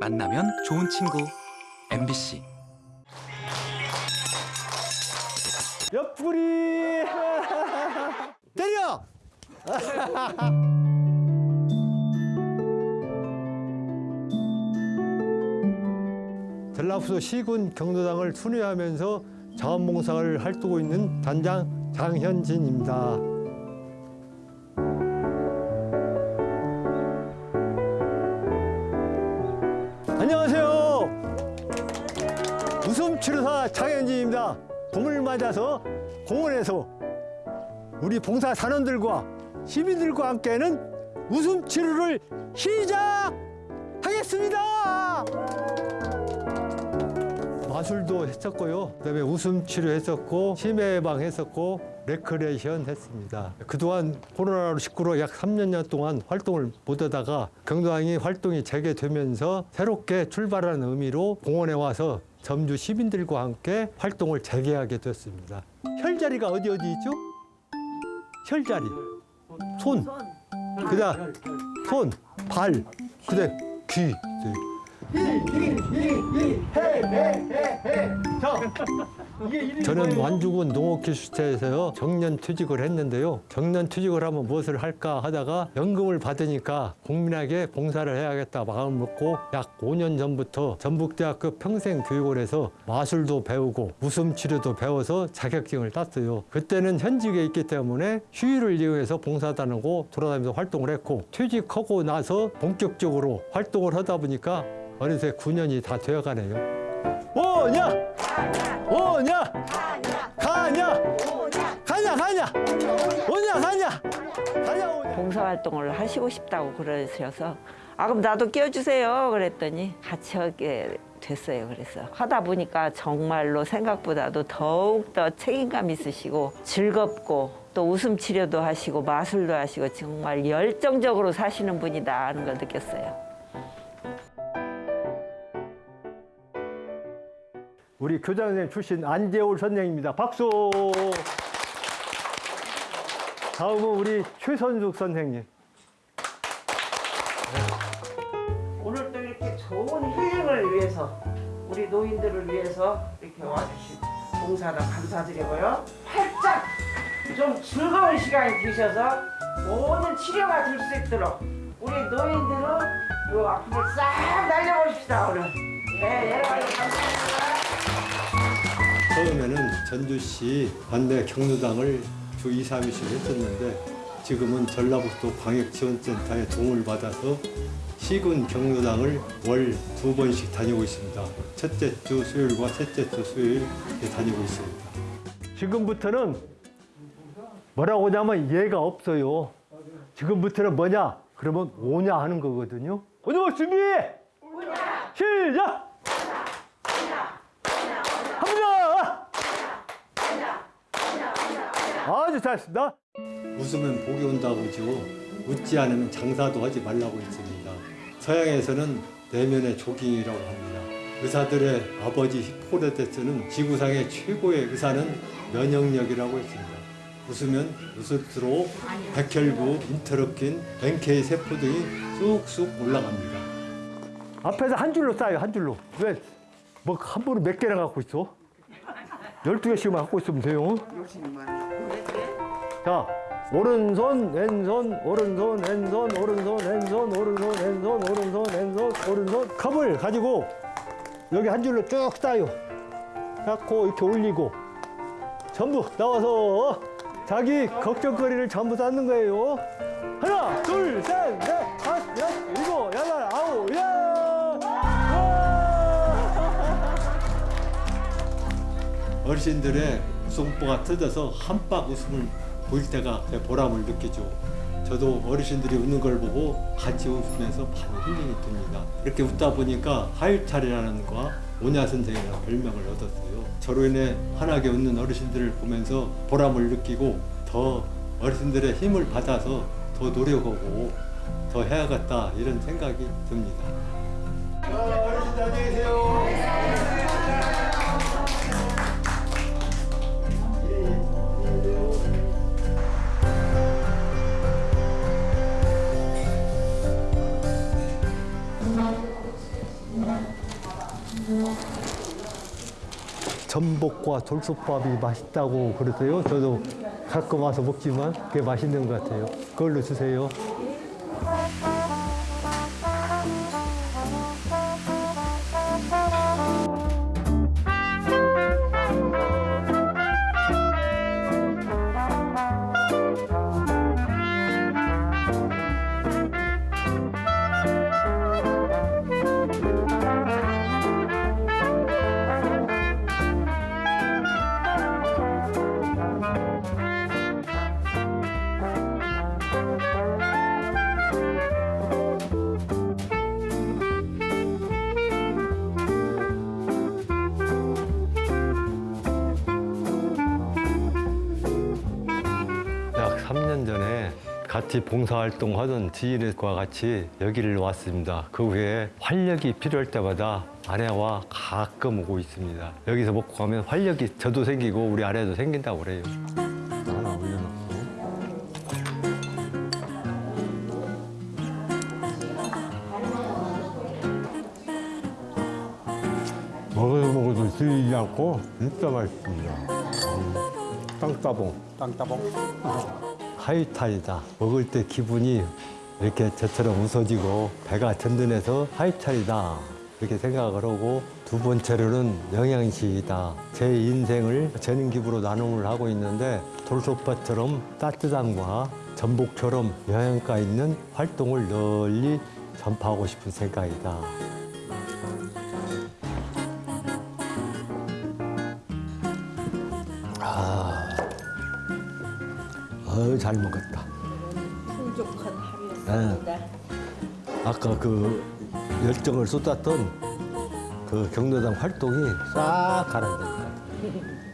만나면 좋은 친구. MBC 옆구리. 때려! 전라북도 시군 경로당을 순회하면서 자원봉사를 활동하고 있는 단장 장현진입니다. 장현진입니다. 봄을 맞아서 공원에서 우리 봉사단원들과 시민들과 함께하는 웃음 치료를 시작하겠습니다. 마술도 했었고요. 그다음에 웃음 치료 했었고 치매 예방 했었고 레크레이션 했습니다. 그동안 코로나로 19로 약 3년 동안 활동을 못하다가 경로당이 활동이 재개되면서 새롭게 출발하는 의미로 공원에 와서 전주 시민들과 함께 활동을 재개하게 됐습니다. 혈자리가 어디 어디 있죠? 혈자리, 손, 그다음 손, 발, 그다음 귀. 저는 완주군 농업기술체에서 정년 퇴직을 했는데요. 정년 퇴직을 하면 무엇을 할까 하다가 연금을 받으니까 국민에게 봉사를 해야겠다 마음을 먹고 약 5년 전부터 전북대학교 평생교육원에서 마술도 배우고 웃음치료도 배워서 자격증을 땄어요. 그때는 현직에 있기 때문에 휴일을 이용해서 봉사단하고 돌아다니면서 활동을 했고 퇴직하고 나서 본격적으로 활동을 하다 보니까 어느새 9년이 다 되어가네요. 오냐! 오냐! 가냐! 가냐! 가냐! 오냐! 가냐! 가냐! 오냐! 봉사활동을 하시고 싶다고 그러셔서 아 그럼 나도 끼워주세요 그랬더니 같이 하게 됐어요 그래서 하다 보니까 정말로 생각보다도 더욱더 책임감 있으시고 즐겁고 또 웃음 치료도 하시고 마술도 하시고 정말 열정적으로 사시는 분이다 하는 걸 느꼈어요. 우리 교장 선생님 출신 안재울 선생입니다. 박수! 다음은 우리 최선숙 선생님. 오늘 또 이렇게 좋은 힐링을 위해서 우리 노인들을 위해서 이렇게 와주신 봉사단 감사드리고요. 활짝 좀 즐거운 시간이 되셔서 모든 치료가 될 수 있도록 우리 노인들은 요 아픔을 싹 날려보십시다 오늘. 네, 여러분 감사합니다. 처음에는 전주시 관내 경로당을 주 2, 3일씩 했었는데 지금은 전라북도 광역지원센터의 도움을 받아서 시군 경로당을 월 두 번씩 다니고 있습니다. 첫째 주 수요일과 셋째 주 수요일 다니고 있습니다. 지금부터는 뭐라고 하냐면 예가 없어요. 지금부터는 뭐냐? 그러면 오냐 하는 거거든요. 오늘 준비! 시작! 합니다! 아주 잘했습니다. 웃으면 복이 온다고 지고 웃지 않으면 장사도 하지 말라고 했습니다. 서양에서는 내면의 조깅이라고 합니다. 의사들의 아버지 히포크라테스는 지구상의 최고의 의사는 면역력이라고 했습니다. 웃으면 웃을수록 백혈구, 인터럽킨, NK 세포 등이 쑥쑥 올라갑니다. 앞에서 한 줄로 쌓여 한 줄로. 왜? 뭐한 번에 몇 개나 갖고 있어? 12개씩만 갖고 있으면 돼요. 자, 오른손, 왼손, 오른손, 왼손, 오른손, 왼손, 오른손, 왼손, 오른손, 왼손, 오른손. 컵을 가지고 여기 한 줄로 쭉 쌓여. 쌓고 이렇게 올리고 전부 나와서 자기 걱정거리를 전부 쌓는 거예요. 하나, 둘, 셋, 넷, 다섯, 여섯, 일곱, 여덟, 아홉, 야! 어르신들의 웃음보가 터져서 한박 웃음을 보일 때가 제 보람을 느끼죠. 저도 어르신들이 웃는 걸 보고 같이 웃으면서 많이 힐링이 됩니다. 이렇게 웃다 보니까 하율탈이라는 과 오냐 선생이라는 별명을 얻었어요. 저로 인해 환하게 웃는 어르신들을 보면서 보람을 느끼고 더 어르신들의 힘을 받아서 더 노력하고 더 해야겠다 이런 생각이 듭니다. 어르신들 안녕히 계세요. 전복과 돌솥밥이 맛있다고 그러세요. 저도 가끔 와서 먹지만 그게 맛있는 것 같아요. 그걸로 주세요. 같이 봉사활동 하던 지인과 같이 여기를 왔습니다. 그 후에 활력이 필요할 때마다 아내와 가끔 오고 있습니다. 여기서 먹고 가면 활력이 저도 생기고 우리 아내도 생긴다고 그래요. 하나 올려놓고. 먹어도 먹어도 질리지 않고 진짜 맛있습니다. 음, 땅따봉. 땅따봉. 하이탈이다. 먹을 때 기분이 이렇게 저처럼 웃어지고 배가 든든해서 하이탈이다. 이렇게 생각을 하고 두 번째로는 영양식이다. 제 인생을 재능기부로 나눔을 하고 있는데 돌솥밥처럼 따뜻함과 전복처럼 영양가 있는 활동을 널리 전파하고 싶은 생각이다. 어우, 잘 먹었다. 풍족한 하루였습니다. 아까 그 열정을 쏟았던 그 경로당 활동이 싹 가라앉은 것 같아요.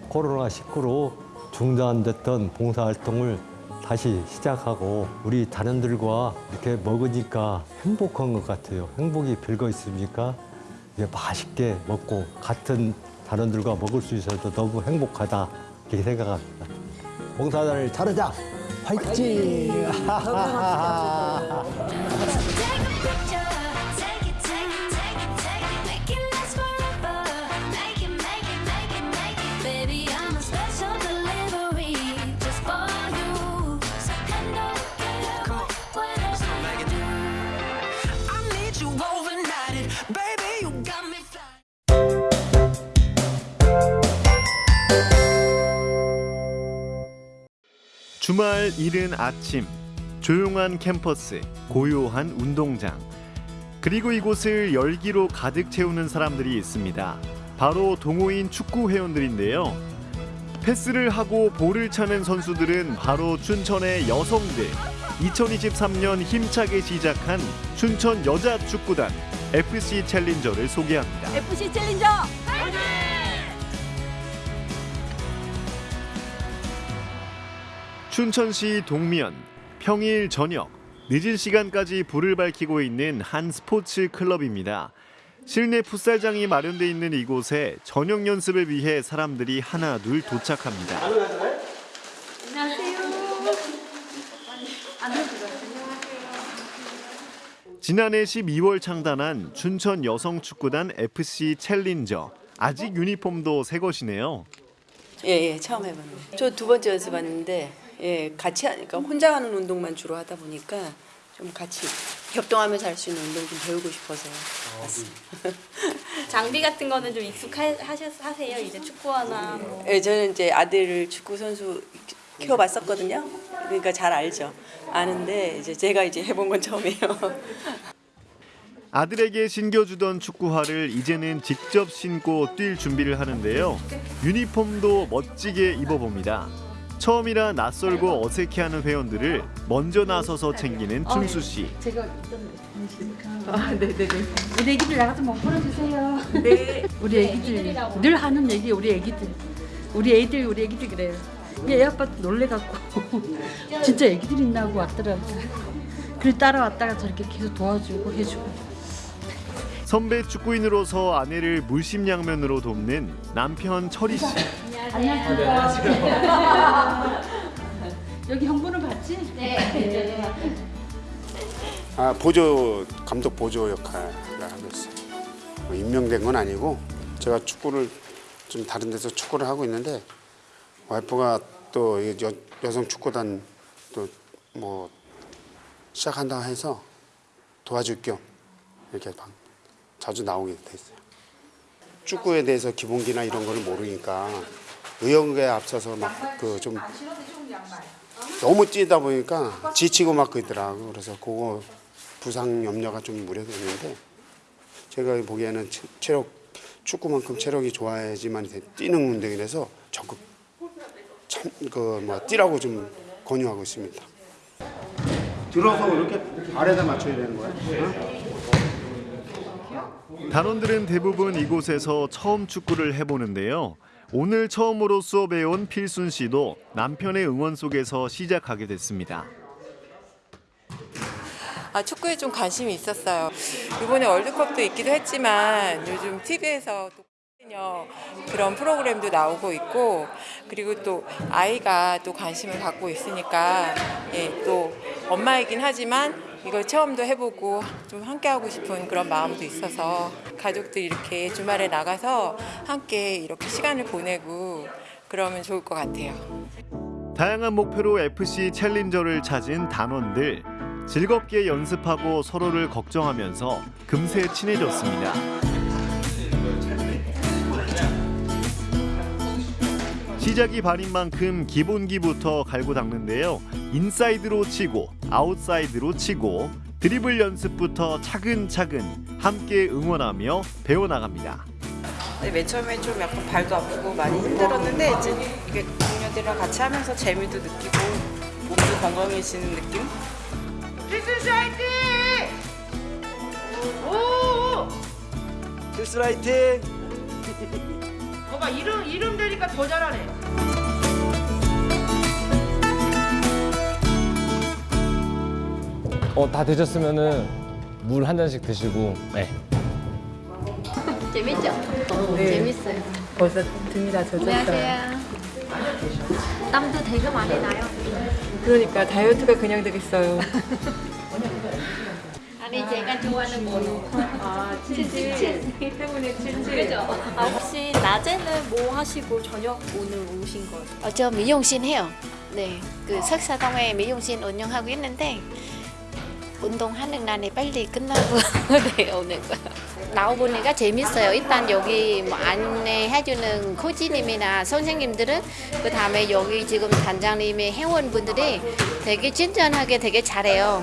코로나 19로 중단됐던 봉사활동을 다시 시작하고 우리 단원들과 이렇게 먹으니까 행복한 것 같아요. 행복이 별거 있습니까? 이게 맛있게 먹고 같은 단원들과 먹을 수 있어서 너무 행복하다 이렇게 생각합니다. 봉사단을 차르자! 화이팅! Picture, 주말 이른 아침 조용한 캠퍼스 고요한 운동장 그리고 이곳을 열기로 가득 채우는 사람들이 있습니다. 바로 동호인 축구 회원들인데요. 패스를 하고 볼을 차는 선수들은 바로 춘천의 여성들. 2023년 힘차게 시작한 춘천 여자 축구단 FC 챌린저를 소개합니다. FC 챌린저 춘천시 동면 평일 저녁 늦은 시간까지 불을 밝히고 있는 한 스포츠 클럽입니다. 실내 풋살장이 마련돼 있는 이곳에 저녁 연습을 위해 사람들이 하나 둘 도착합니다. 지난해 12월 창단한 춘천 여성 축구단 FC 챌린저 아직 유니폼도 새 것이네요. 예, 예, 처음 해봤는데. 저두 번째 연습하는데, 예, 같이 하니까 혼자 하는 운동만 주로 하다 보니까 좀 같이 협동하면서 할 수 있는 운동 좀 배우고 싶어서 왔습니다. 장비 같은 거는 좀 익숙하세요? 이제 축구화나 뭐. 예, 저는 이제 아들을 축구 선수 키워봤었거든요. 그러니까 잘 알죠. 아는데 이제 제가 이제 해본 건 처음이에요. 아들에게 신겨주던 축구화를 이제는 직접 신고 뛸 준비를 하는데요. 유니폼도 멋지게 입어봅니다. 처음이라 낯설고 어색해하는 회원들을 먼저 나서서 챙기는 춘수 씨. 우리 애기들 나가서 뭐 풀어주세요. 네. 우리 애기들 늘 하는 얘기 우리 애기들. 우리 애들 우리 애기들 그래요. 애 아빠 놀래갖고 진짜 애기들 있나 하고 왔더라고. 그래 따라왔다가 저렇게 계속 도와주고 해주고. 선배 축구인으로서 아내를 물심양면으로 돕는 남편 철희 씨. 안녕하세요. 여기 형부는 봤지? 네. 아, 보조 감독 보조 역할을 하고 있어요. 뭐 임명된 건 아니고 제가 축구를 좀 다른 데서 축구를 하고 있는데 와이프가 또 여, 여성 축구단 또 뭐 시작한다 해서 도와줄 겸 이렇게 방- 자주 나오게 됐어요. 축구에 대해서 기본기나 이런 거를 모르니까 의욕에 앞서서 막 그 좀 너무 뛰다 보니까 지치고 막 그러더라고. 그래서 그거 부상 염려가 좀 우려되는데 제가 보기에는 체- 체력 축구만큼 체력이 좋아야지만 돼- 뛰는 운동이라서 적극 참 그 뭐 뛰라고 좀 권유하고 있습니다. 들어서 이렇게 발에다 맞춰야 되는 거야? 단원들은 대부분 이곳에서 처음 축구를 해보는데요. 오늘 처음으로 수업에 온 필순 씨도 남편의 응원 속에서 시작하게 됐습니다. 아, 축구에 좀 관심이 있었어요. 이번에 월드컵도 있기도 했지만 요즘 TV에서 그런 프로그램도 나오고 있고 그리고 또 아이가 또 관심을 갖고 있으니까 예, 또 엄마이긴 하지만 이걸 체험도 해보고 좀 함께 하고 싶은 그런 마음도 있어서 가족들이 이렇게 주말에 나가서 함께 이렇게 시간을 보내고 그러면 좋을 것 같아요. 다양한 목표로 FC 챌린저를 찾은 단원들 즐겁게 연습하고 서로를 걱정하면서 금세 친해졌습니다. 시작이 반인 만큼 기본기부터 갈고 닦는데요. 인사이드로 치고 아웃사이드로 치고 드리블 연습부터 차근차근 함께 응원하며 배워나갑니다. 네, 맨 처음에 좀 약간 발도 아프고 많이 힘들었는데 이제 이게 동료들이랑 같이 하면서 재미도 느끼고 몸도 건강해지는 느낌? 필수 화이팅! 오! 필수 라이팅! 봐봐 이름 이름 되니까 더 잘하네. 어, 다 되셨으면은 물 한 잔씩 드시고 네. 재밌죠? 네. 재밌어요. 벌써 등이 다 안녕하세요. 땀도 되게 많이 나요. 그러니까 다이어트가 그냥 되겠어요. 아니 제가 좋아하는 거. 아 치즈. 때문에 그죠? 아 혹시 낮에는 뭐 하시고 저녁 오늘 오신 거예요? 어, 저 미용실 해요. 네, 그 석사동에 미용실 운영하고 있는데 운동하는 날에 빨리 끝나고 네, 오는 거. 나와보니까 재밌어요. 일단 여기 뭐 안내해주는 코치님이나 선생님들은 그 다음에 여기 지금 단장님의 회원분들이 되게 친절하게 되게 잘해요.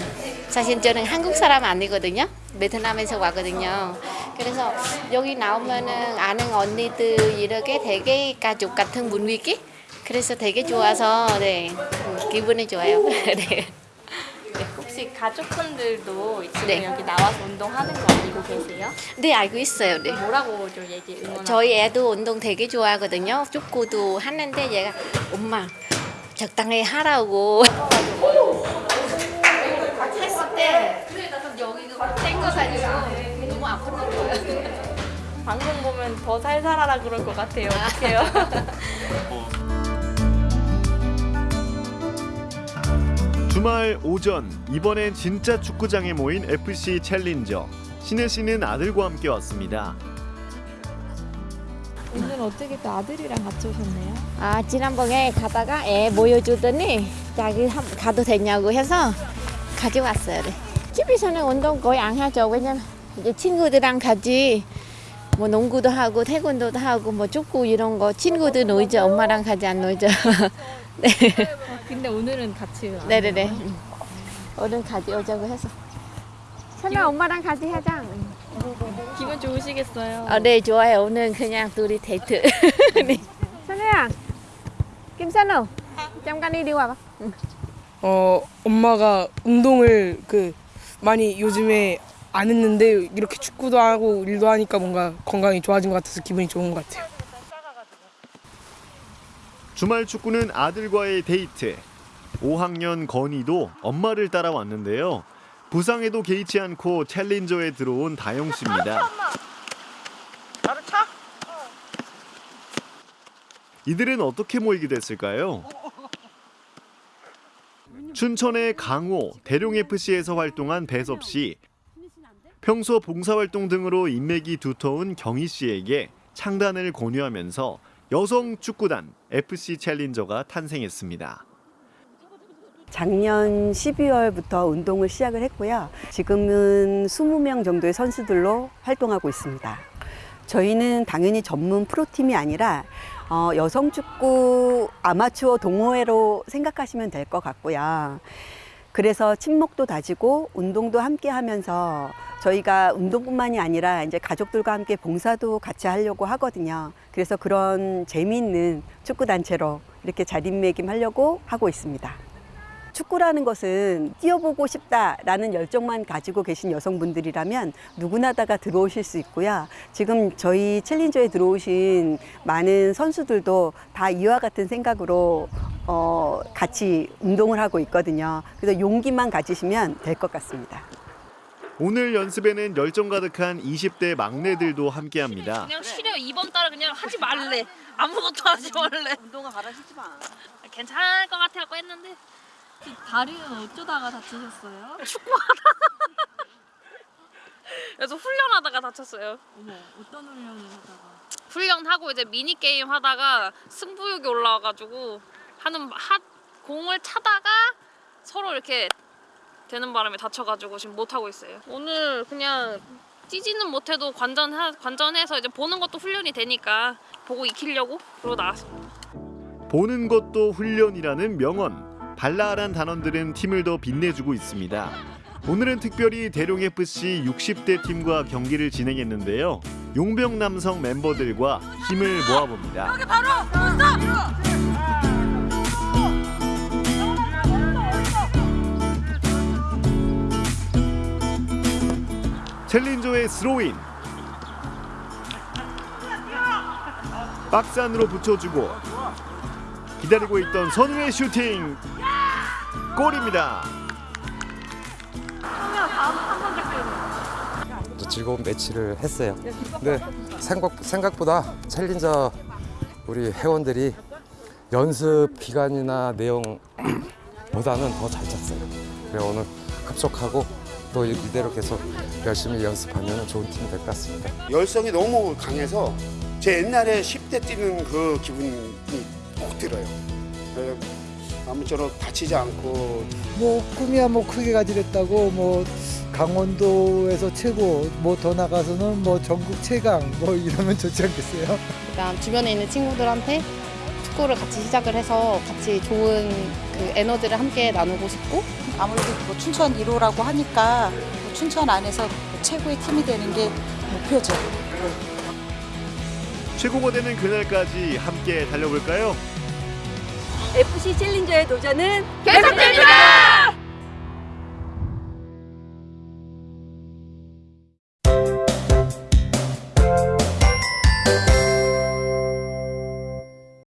사실 저는 한국 사람 아니거든요. 베트남에서 왔거든요. 그래서 여기 나오면은 아는 언니들 이렇게 되게 가족 같은 분위기? 그래서 되게 좋아서 네 음, 기분이 좋아요. 네. 혹시 가족분들도 지금 네. 여기 나와서 운동하는 거 알고 계세요? 네 알고 있어요. 네. 뭐라고 좀 얘기 응원? 저희 애도 운동 되게 좋아하거든요. 축구도 하는데 얘가 엄마 적당히 하라고. 했을 때 여기가 땡겨가지고 너무 아픈 거예요. 방송 보면 더 살살하라 그럴 것 같아요. 어떡해요? 주말 오전 이번엔 진짜 축구장에 모인 FC 챌린저 신혜 씨는 아들과 함께 왔습니다. 오늘 어떻게 또 아들이랑 같이 오셨네요? 아 지난번에 가다가 애 보여주더니 자기 한- 가도 되냐고 해서 가져왔어요. 네. 집에서는 운동 거의 안 하죠. 왜냐면 이제 친구들이랑 같이 뭐 농구도 하고 태권도도 하고 뭐 축구 이런 거 친구들 놀죠. 엄마랑 같이 안 놀죠. 네. 근데 오늘은 같이 안 네네네. 오나요? 오늘 같이 오자고 해서. 선아 엄마랑 같이 하자. 기분 좋으시겠어요? 아, 네 좋아요. 오늘 그냥 둘이 데이트. 네. 선우야, 김선우, 잠깐 이리 와봐. 어 엄마가 운동을 그 많이 요즘에 안 했는데 이렇게 축구도 하고 일도 하니까 뭔가 건강이 좋아진 것 같아서 기분이 좋은 것 같아요. 주말 축구는 아들과의 데이트. 5학년 건이도 엄마를 따라왔는데요. 부상에도 개의치 않고 챌린저에 들어온 다영 씨입니다. 나를 차? 이들은 어떻게 모이게 됐을까요? 춘천의 강호, 대룡FC에서 활동한 배섭 씨. 평소 봉사활동 등으로 인맥이 두터운 경희 씨에게 창단을 권유하면서 여성 축구단 FC 챌린저가 탄생했습니다. 작년 12월부터 운동을 시작을 했고요. 지금은 20명 정도의 선수들로 활동하고 있습니다. 저희는 당연히 전문 프로팀이 아니라 어, 여성 축구 아마추어 동호회로 생각하시면 될 것 같고요. 그래서 친목도 다지고 운동도 함께 하면서 저희가 운동뿐만이 아니라 이제 가족들과 함께 봉사도 같이 하려고 하거든요. 그래서 그런 재미있는 축구 단체로 이렇게 자립매김하려고 하고 있습니다. 축구라는 것은 뛰어보고 싶다라는 열정만 가지고 계신 여성분들이라면 누구나 다가 들어오실 수 있고요. 지금 저희 챌린저에 들어오신 많은 선수들도 다 이와 같은 생각으로 어, 같이 운동을 하고 있거든요. 그래서 용기만 가지시면 될 것 같습니다. 오늘 연습에는 열정 가득한 20대 막내들도 함께합니다. 그냥 쉬려 이번 달에 그냥 하지 말래. 아무것도 하지 말래. 운동화 갈아 신지 마. 괜찮을 것 같아갖고 했는데 다리는 어쩌다가 다치셨어요? 축구하다가. 그래서 훈련하다가 다쳤어요. 어머, 어떤 훈련을 하다가? 훈련하고 이제 미니 게임 하다가 승부욕이 올라와가지고 하는 하 공을 차다가 서로 이렇게 되는 바람에 다쳐가지고 지금 못 하고 있어요. 오늘 그냥 뛰지는 못해도 관전 관전해서 이제 보는 것도 훈련이 되니까 보고 익히려고 그러고 나왔습니다. 보는 것도 훈련이라는 명언. 발랄한 단원들은 팀을 더 빛내주고 있습니다. 오늘은 특별히 대룡FC 60대 팀과 경기를 진행했는데요. 용병 남성 멤버들과 힘을 모아봅니다. 챌린저의 스로인 박스 안으로 붙여주고 기다리고 있던 선우의 슈팅 골입니다. 또 즐거운 매치를 했어요. 네, 생각, 생각 보다 챌린저 우리 회원들이 연습 기간이나 내용보다는 더 잘 짰어요. 그래 오늘 합숙하고 또 이대로 계속 열심히 연습하면 좋은 팀이 될 것 같습니다. 열성이 너무 강해서 제 옛날에 10대 뛰는 그 기분이 꼭 들어요. 그래서 아무쪼록 다치지 않고 뭐 꿈이야 뭐 크게 가지랬다고 뭐 강원도에서 최고 뭐 더 나가서는 뭐 전국 최강 뭐 이러면 좋지 않겠어요? 그다음 주변에 있는 친구들한테 축구를 같이 시작을 해서 같이 좋은 그 에너지를 함께 나누고 싶고 아무래도 뭐 춘천 1호라고 하니까 뭐 춘천 안에서 최고의 팀이 되는 게 목표죠. 최고가 되는 그날까지 함께 달려볼까요? FC 챌린저의 도전은 계속됩니다!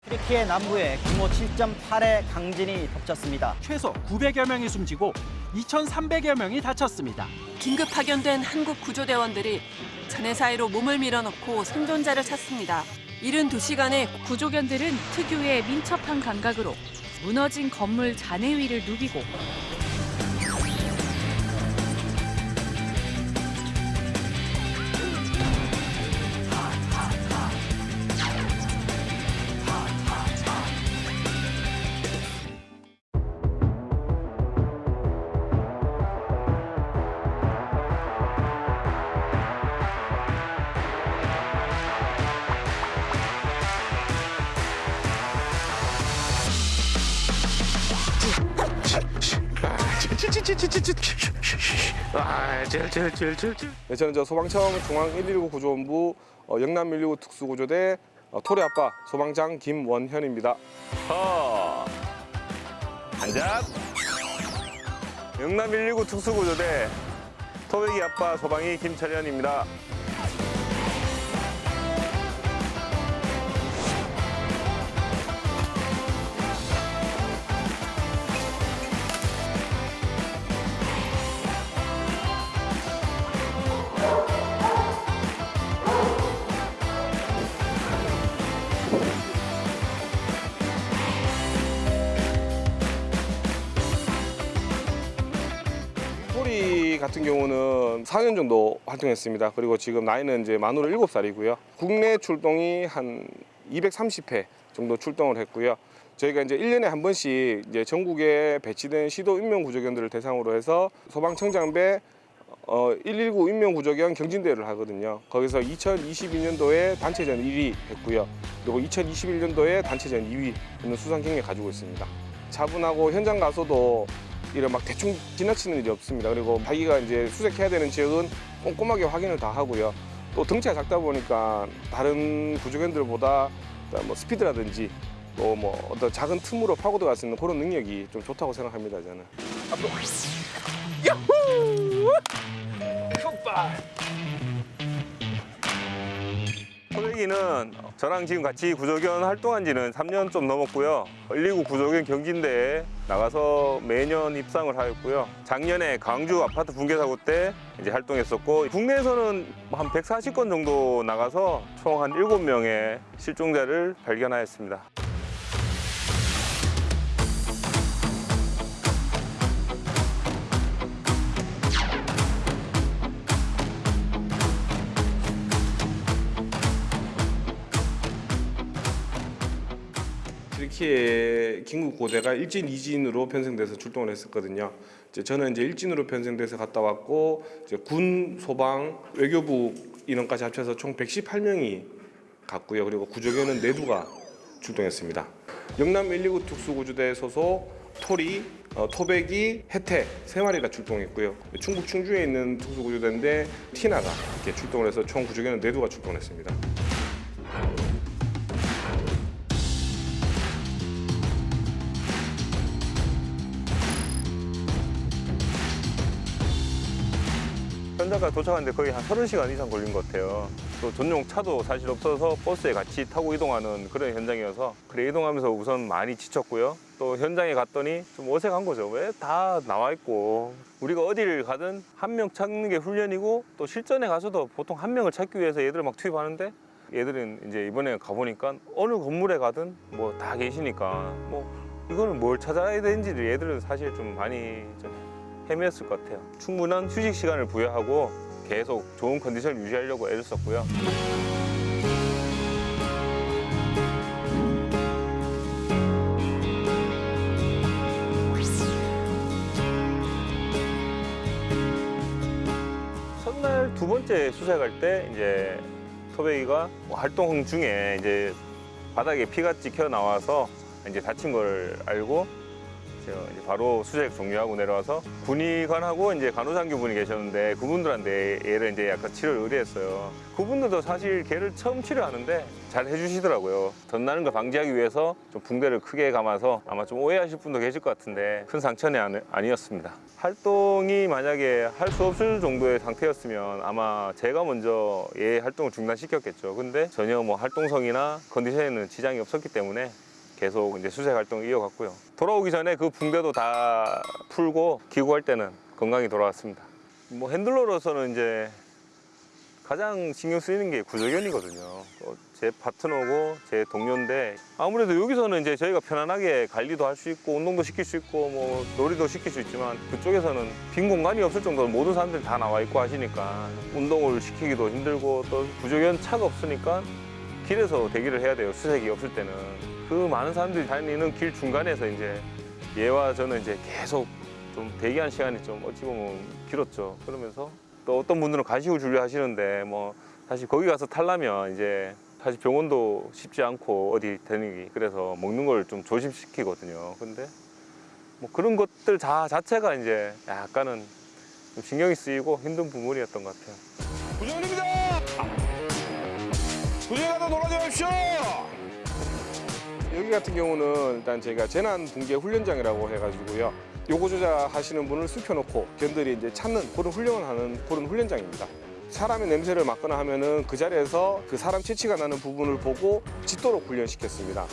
트리키의 남부에 규모 7.8의 강진이 덮쳤습니다. 최소 900여 명이 숨지고 2,300여 명이 다쳤습니다. 긴급 파견된 한국 구조대원들이 잔해 사이로 몸을 밀어넣고 생존자를 찾습니다. 이른 2시간에 구조견들은 특유의 민첩한 감각으로 무너진 건물 잔해 위를 누비고 네, 저는 저 소방청 중앙 119 구조본부 어, 영남 119 특수구조대 어, 토리 아빠 소방장 김원현입니다. 허. 한잡. 영남 119 특수구조대 토백이 아빠 소방이 김철현입니다. 4년 정도 활동했습니다. 그리고 지금 나이는 이제 만으로 7살이고요. 국내 출동이 한 230회 정도 출동을 했고요. 저희가 이제 1년에 한 번씩 이제 전국에 배치된 시도 인명 구조견들을 대상으로 해서 소방청장배 어, 119 인명구조견 경진대회를 하거든요. 거기서 2022년도에 단체전 1위 했고요. 그리고 2021년도에 단체전 2위 하는 수상 경력 가지고 있습니다. 차분하고 현장 가서도 이런 막 대충 지나치는 일이 없습니다. 그리고 자기가 이제 수색해야 되는 지역은 꼼꼼하게 확인을 다 하고요. 또 덩치가 작다 보니까 다른 구조견들보다 뭐 스피드라든지 또 뭐 어떤 작은 틈으로 파고 들어갈 수 있는 그런 능력이 좀 좋다고 생각합니다. 저는. 야호! 흑발! 소백이는 저랑 지금 같이 구조견 활동한 지는 3년 좀 넘었고요. 119 구조견 경진대에 나가서 매년 입상을 하였고요. 작년에 광주 아파트 붕괴 사고 때 이제 활동했었고 국내에서는 한 140건 정도 나가서 총 한 7명의 실종자를 발견하였습니다. 트리키의 긴급 고대가 일진, 이진으로 편성돼서 출동을 했었거든요. 이제 저는 이제 일진으로 편성돼서 갔다 왔고 이제 군, 소방, 외교부 인원까지 합쳐서 총 118명이 갔고요. 그리고 구조견은 내두가 출동했습니다. 영남 119 특수구조대 소속 토리, 어, 토백이, 혜태 세 마리가 출동했고요. 충북 충주에 있는 특수구조대인데 티나가 이렇게 출동을 해서 총 구조견은 내두가 출동했습니다. 현장까지 도착하는데 거의 한 30시간 이상 걸린 것 같아요. 또 전용 차도 사실 없어서 버스에 같이 타고 이동하는 그런 현장이어서 그래 이동하면서 우선 많이 지쳤고요. 또 현장에 갔더니 좀 어색한 거죠. 왜 다 나와 있고 우리가 어디를 가든 한 명 찾는 게 훈련이고 또 실전에 가서도 보통 한 명을 찾기 위해서 얘들을 막 투입하는데 얘들은 이제 이번에 가보니까 어느 건물에 가든 뭐 다 계시니까 뭐 이거는 뭘 찾아야 되는지를 얘들은 사실 좀 많이 좀 헤매었을 것 같아요. 충분한 휴식 시간을 부여하고 계속 좋은 컨디션을 유지하려고 애를 썼고요. 첫날 두 번째 수색할 때 이제 토베이가 뭐 활동 중에 이제 바닥에 피가 찍혀 나와서 이제 다친 걸 알고 제가 이제 바로 수색 종료하고 내려와서 군의관하고 이제 간호장교 분이 계셨는데 그분들한테 얘를 이제 약간 치료를 의뢰했어요. 그분들도 사실 걔를 처음 치료하는데 잘 해주시더라고요. 덧나는 걸 방지하기 위해서 좀 붕대를 크게 감아서 아마 좀 오해하실 분도 계실 것 같은데 큰 상처는 아니- 아니었습니다. 활동이 만약에 할 수 없을 정도의 상태였으면 아마 제가 먼저 얘 활동을 중단시켰겠죠. 근데 전혀 뭐 활동성이나 컨디션에는 지장이 없었기 때문에 계속 이제 수색 활동을 이어갔고요. 돌아오기 전에 그 붕대도 다 풀고 귀국할 때는 건강히 돌아왔습니다. 뭐 핸들러로서는 이제 가장 신경 쓰이는 게 구조견이거든요. 어, 제 파트너고 제 동료인데 아무래도 여기서는 이제 저희가 편안하게 관리도 할 수 있고 운동도 시킬 수 있고 뭐 놀이도 시킬 수 있지만 그쪽에서는 빈 공간이 없을 정도로 모든 사람들이 다 나와 있고 하시니까 운동을 시키기도 힘들고 또 구조견 차가 없으니까 길에서 대기를 해야 돼요. 수색이 없을 때는. 그 많은 사람들이 다니는 길 중간에서 이제 얘와 저는 이제 계속 좀 대기한 시간이 좀 어찌 보면 길었죠. 그러면서 또 어떤 분들은 간식을 주려 하시는데 뭐 사실 거기 가서 탈라면 이제 사실 병원도 쉽지 않고 어디 다니기 그래서 먹는 걸 좀 조심시키거든요. 근데 뭐 그런 것들 다 자체가 이제 약간은 좀 신경이 쓰이고 힘든 부분이었던 것 같아요. 구조견입니다. 구조견 놀아줘십시오. 여기 같은 경우는 일단 저희가 재난 붕괴 훈련장이라고 해가지고요. 요거 조작하시는 분을 숨겨놓고 견들이 이제 찾는 그런 훈련을 하는 그런 훈련장입니다. 사람의 냄새를 맡거나 하면은 그 자리에서 그 사람 채취가 나는 부분을 보고 짖도록 훈련시켰습니다.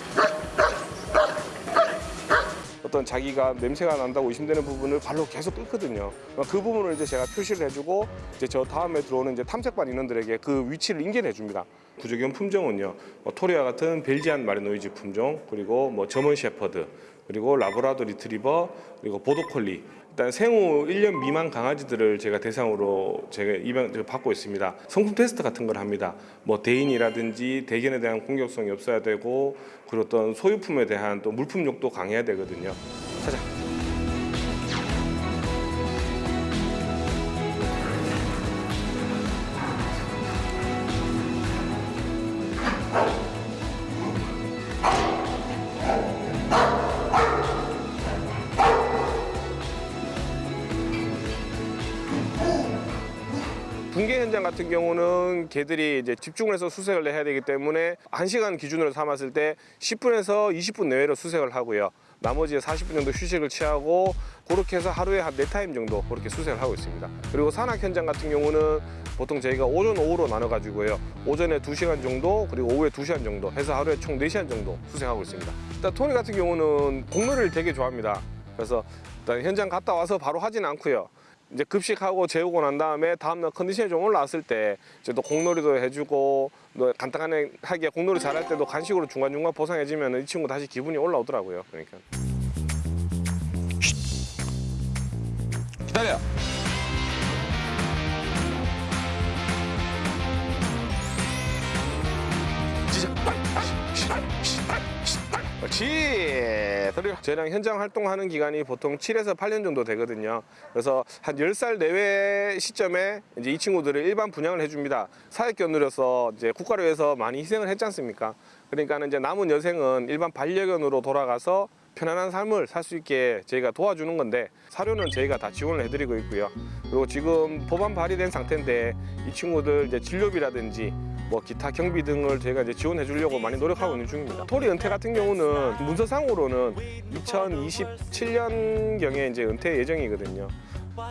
어떤 자기가 냄새가 난다고 의심되는 부분을 발로 계속 끓거든요. 그 부분을 이제 제가 표시를 해주고 이제 저 다음에 들어오는 이제 탐색반 인원들에게 그 위치를 인계해 줍니다. 구조견 품종은요, 뭐 토리와 같은 Belgian Malinois 품종, 그리고 뭐 German Shepherd, 그리고 Labrador Retriever, 그리고 Border Collie 일단 생후 1년 미만 강아지들을 제가 대상으로 제가 입양 받고 있습니다. 성품 테스트 같은 걸 합니다. 뭐 대인이라든지 대견에 대한 공격성이 없어야 되고 그리고 어떤 소유품에 대한 또 물품욕도 강해야 되거든요. 찾아. 현장 같은 경우는 개들이 이제 집중을 해서 수색을 해야 되기 때문에 1시간 기준으로 삼았을 때 10분에서 20분 내외로 수색을 하고요. 나머지 40분 정도 휴식을 취하고 그렇게 해서 하루에 한 네 타임 정도 그렇게 수색을 하고 있습니다. 그리고 산악 현장 같은 경우는 보통 저희가 오전 오후로 나눠 가지고요. 오전에 2시간 정도 그리고 오후에 2시간 정도 해서 하루에 총 4시간 정도 수색하고 있습니다. 일단 토니 같은 경우는 공놀이를 되게 좋아합니다. 그래서 일단 현장 갔다 와서 바로 하진 않고요. 이제 급식하고 재우고 난 다음에 다음날 컨디션이 좀 올라왔을 때 이제 또 공놀이도 해주고 또 간단하게 하게 공놀이 잘할 때도 간식으로 중간중간 보상해주면 이 친구 다시 기분이 올라오더라고요. 그러니까. 기다려. 그렇지. 그리고 저희랑 현장 활동하는 기간이 보통 7에서 8년 정도 되거든요. 그래서 한 10살 내외 시점에 이제 이 친구들을 일반 분양을 해줍니다. 사회견 누려서 이제 국가를 위해서 많이 희생을 했지 않습니까? 그러니까는 이제 남은 여생은 일반 반려견으로 돌아가서 편안한 삶을 살 수 있게 저희가 도와주는 건데 사료는 저희가 다 지원을 해드리고 있고요. 그리고 지금 법안 발의된 상태인데 이 친구들 이제 진료비라든지 뭐 기타 경비 등을 저희가 이제 지원해 주려고 많이 노력하고 있는 중입니다. 토리 은퇴 같은 경우는 문서상으로는 2027년 경에 이제 은퇴 예정이거든요.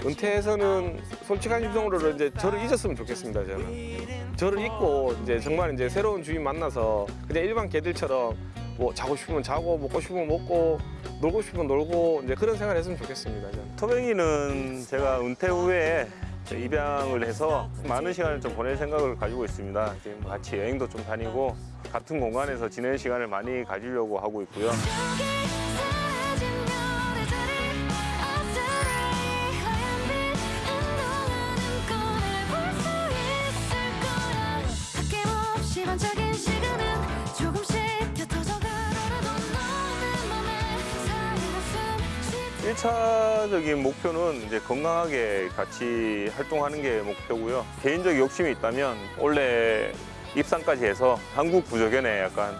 은퇴해서는 솔직한 심성으로 이제 저를 잊었으면 좋겠습니다. 저는 저를 잊고 이제 정말 이제 새로운 주인 만나서 그냥 일반 개들처럼 뭐 자고 싶으면 자고 먹고 싶으면 먹고 놀고 싶으면 놀고 이제 그런 생활 했으면 좋겠습니다. 저는. 토뱅이는 제가 은퇴 후에 입양을 해서 많은 시간을 좀 보낼 생각을 가지고 있습니다. 지금 같이 여행도 좀 다니고 같은 공간에서 지내는 시간을 많이 가지려고 하고 있고요. 1차적인 목표는 이제 건강하게 같이 활동하는 게 목표고요. 개인적 욕심이 있다면 원래 입상까지 해서 한국 부조견에 약간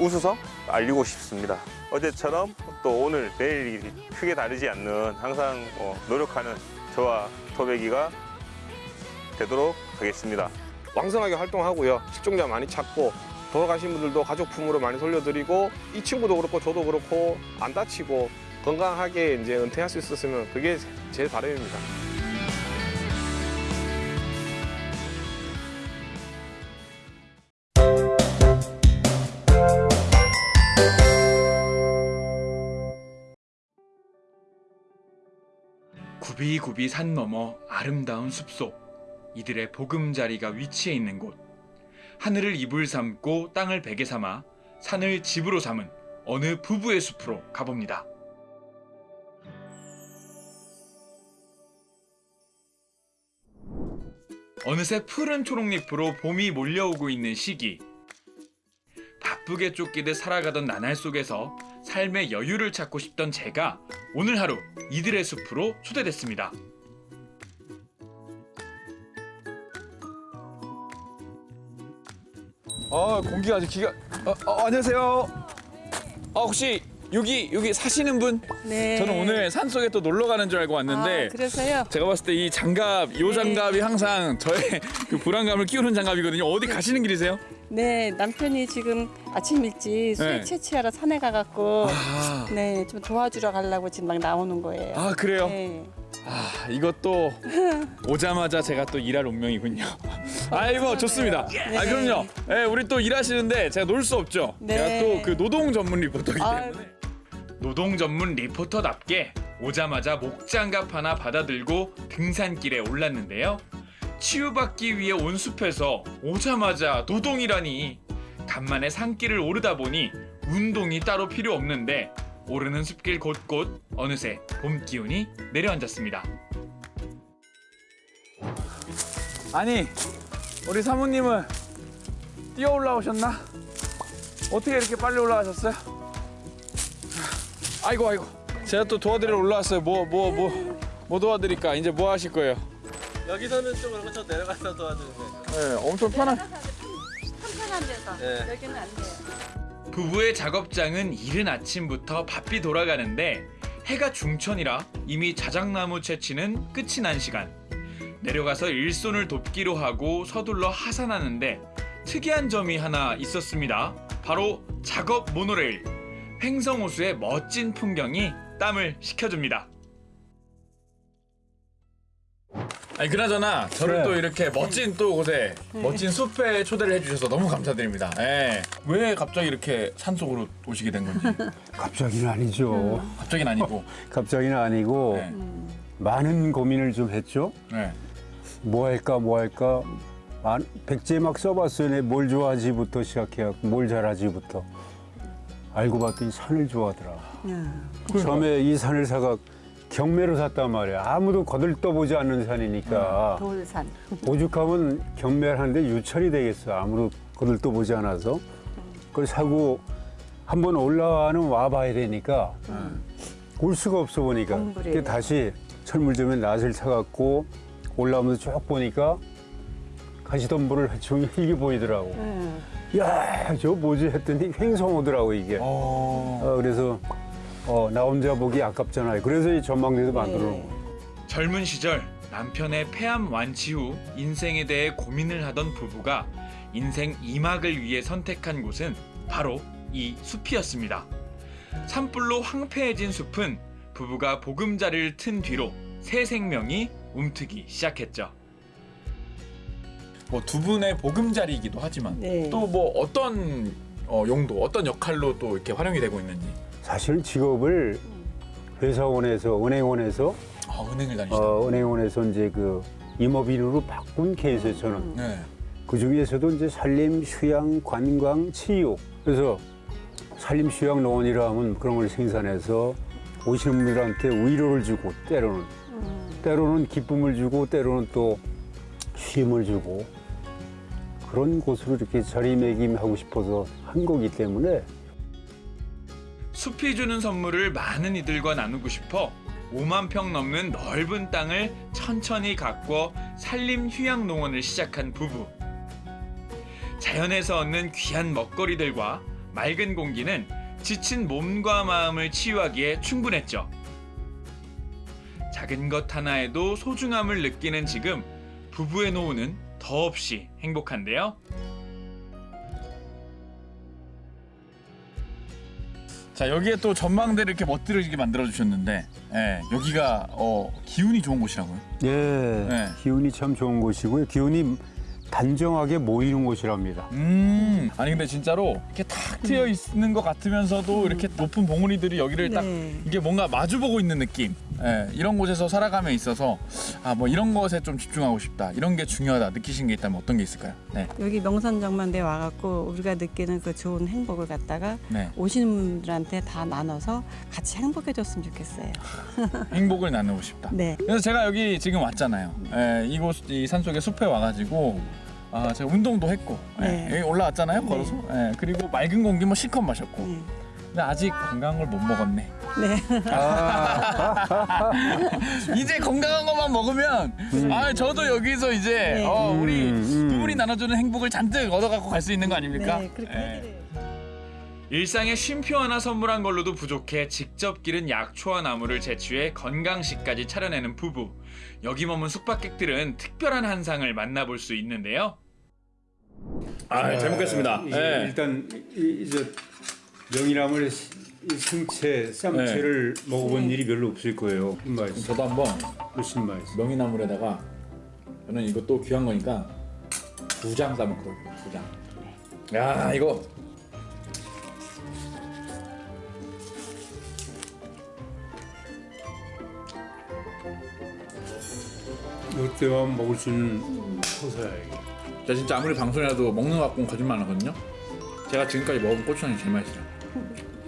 우수성 알리고 싶습니다. 어제처럼 또 오늘 내일이 크게 다르지 않는 항상 뭐 노력하는 저와 토백이가 되도록 하겠습니다. 왕성하게 활동하고요. 실종자 많이 찾고 돌아가신 분들도 가족품으로 많이 돌려드리고 이 친구도 그렇고 저도 그렇고 안 다치고 건강하게 이제 은퇴할 수 있었으면 그게 제 바람입니다. 굽이굽이 산 너머 아름다운 숲속 이들의 보금자리가 위치해 있는 곳 하늘을 이불 삼고 땅을 베개 삼아 산을 집으로 삼은 어느 부부의 숲으로 가봅니다. 어느새 푸른 초록잎으로 봄이 몰려오고 있는 시기 바쁘게 쫓기듯 살아가던 나날 속에서 삶의 여유를 찾고 싶던 제가 오늘 하루 이들의 숲으로 초대됐습니다. 아 공기가 아주 기가. 어, 어, 안녕하세요. 아 혹시 여기 여기 사시는 분? 네. 저는 오늘 산 속에 또 놀러 가는 줄 알고 왔는데. 아, 그래서요? 제가 봤을 때 이 장갑, 요 네. 장갑이 항상 저의 그 불안감을 끼우는 장갑이거든요. 어디 가시는 길이세요? 네, 남편이 지금 아침 일찍 술 네. 채취하러 산에 가갖고 아. 네, 좀 도와주러 가려고 지금 막 나오는 거예요. 아 그래요? 네. 아 이것도 오자마자 제가 또 일할 운명이군요. 아이고 좋습니다. 네. 아 그럼요. 네, 우리 또 일하시는데 제가 놀 수 없죠. 네. 제가 또 그 노동 전문 리포터이기 아, 때문에. 노동 전문 리포터답게 오자마자 목장갑 하나 받아들고 등산길에 올랐는데요. 치유받기 위해 온 숲에서 오자마자 노동이라니 간만에 산길을 오르다 보니 운동이 따로 필요 없는데 오르는 숲길 곳곳 어느새 봄 기운이 내려앉았습니다. 아니 우리 사모님은 뛰어 올라오셨나? 어떻게 이렇게 빨리 올라가셨어요? 아이고 아이고 제가 또 도와드리러 올라왔어요 뭐 뭐 뭐뭐 도와드릴까 이제 뭐 하실 거예요? 여기서는 좀 그렇고 저 내려가서 도와주는데. 네 엄청 편한 편한 데서 네. 여기는 안 돼요. 부부의 작업장은 이른 아침부터 바삐 돌아가는데 해가 중천이라 이미 자작나무 채취는 끝이 난 시간. 내려가서 일손을 돕기로 하고 서둘러 하산하는데 특이한 점이 하나 있었습니다. 바로 작업 모노레일. 횡성호수의 멋진 풍경이 땀을 식혀줍니다. 아니 그나저나 저를 네. 또 이렇게 멋진 또 곳에 멋진 숲에 초대를 해주셔서 너무 감사드립니다. 예. 왜 갑자기 이렇게 산속으로 오시게 된 건지. 갑자기는 아니죠. 갑자기는 아니고. 갑자기는 아니고 많은 고민을 좀 했죠. 네. 뭐 할까 뭐 할까 만- 백제 막 써봤어요. 내뭘 좋아하지부터 시작해갖고 뭘 잘하지부터 알고 봤더니 산을 좋아하더라. 처음에 이 산을 사가 경매로 샀단 말이야. 아무도 거들떠보지 않는 산이니까 돌산. 오죽하면 경매를 하는데 유찰이 되겠어. 아무도 거들떠보지 않아서 그걸 사고 한번 올라와는 와봐야 되니까 올 수가 없어 보니까 그게 다시 철물점에 낫을 사갖고 올라오면서 쭉 보니까 가시덤불을 종이 흙이 보이더라고. 야, 저 뭐지 했더니 횡성 오더라고 이게. 어, 그래서 어, 나 혼자 보기 아깝잖아요. 그래서 이 전망대도 만들어 놓은 거예요. 젊은 시절 남편의 폐암 완치 후 인생에 대해 고민을 하던 부부가 인생 2막을 위해 선택한 곳은 바로 이 숲이었습니다. 산불로 황폐해진 숲은 부부가 보금자리를 튼 뒤로 새 생명이 움트기 시작했죠. 뭐 두 분의 보금자리이기도 하지만 네. 또 뭐 어떤 어, 용도, 어떤 역할로 또 이렇게 활용이 되고 있는지. 사실 직업을 회사원에서 은행원에서 아, 은행을 다니시다. 어, 은행원에서 이제 그 임업인으로 바꾼 케이스예요 저는. 네. 그 중에서도 이제 산림, 휴양, 관광, 치유. 그래서 산림, 휴양 농원이라 하면 그런 걸 생산해서 오시는 분들한테 위로를 주고 때로는 때로는 기쁨을 주고 때로는 또 쉼을 주고 그런 곳으로 이렇게 자리매김하고 싶어서 한 거기 때문에 숲이 주는 선물을 많은 이들과 나누고 싶어 5만 평 넘는 넓은 땅을 천천히 가꿔 산림 휴양 농원을 시작한 부부. 자연에서 얻는 귀한 먹거리들과 맑은 공기는 지친 몸과 마음을 치유하기에 충분했죠. 작은 것 하나에도 소중함을 느끼는 지금 부부의 노후는 더없이 행복한데요. 자 여기에 또 전망대를 이렇게 멋들어지게 만들어 주셨는데 예, 여기가 어, 기운이 좋은 곳이라고요? 예, 네. 기운이 참 좋은 곳이고요. 기운이 단정하게 모이는 곳이랍니다. 음 아니 근데 진짜로 이렇게 탁 트여 있는 것 같으면서도 이렇게 높은 봉우리들이 여기를 딱 네. 이게 뭔가 마주 보고 있는 느낌. 예, 이런 곳에서 살아감에 있어서 아 뭐 이런 것에 좀 집중하고 싶다. 이런 게 중요하다. 느끼신 게 있다면 어떤 게 있을까요? 네. 여기 명산정만대 와갖고 우리가 느끼는 그 좋은 행복을 갖다가 네. 오시는 분들한테 다 나눠서 같이 행복해졌으면 좋겠어요. 행복을 나누고 싶다. 네. 그래서 제가 여기 지금 왔잖아요. 예, 이곳 이 산속의 숲에 와가지고 아 제가 운동도 했고 예, 네. 여기 올라왔잖아요. 걸어서. 예, 그리고 맑은 공기 뭐 실컷 마셨고. 근데 아직 건강한 걸못 먹었네. 네. 이제 건강한 것만 먹으면 아 저도 여기서 이제 네. 어, 우리 음, 음. 두 분이 나눠주는 행복을 잔뜩 얻어갖고 갈 수 있는 거 아닙니까? 네, 그렇게 예. 일상에 쉼표 하나 선물한 걸로도 부족해 직접 기른 약초와 나무를 제취해 건강식까지 차려내는 부부. 여기 머문 숙박객들은 특별한 한상을 만나볼 수 있는데요. 아, 잘 먹겠습니다. 이제 예. 일단 이- 이제 명이나물 승채, 쌈채를 먹어본 일이 별로 없을 거예요. 맛있어. 저도 한번 훨씬 맛있어. 명이나물에다가 저는 이거 또 귀한 거니까 두 장 싸먹거든요. 두 장. 야 이거 이때만 먹을 수 있는 소사야 이게. 제가 진짜 아무리 방송이라도 먹는 거 갖고는 거짓말 안 하거든요. 제가 지금까지 먹은 고추장이 제일 맛있어요.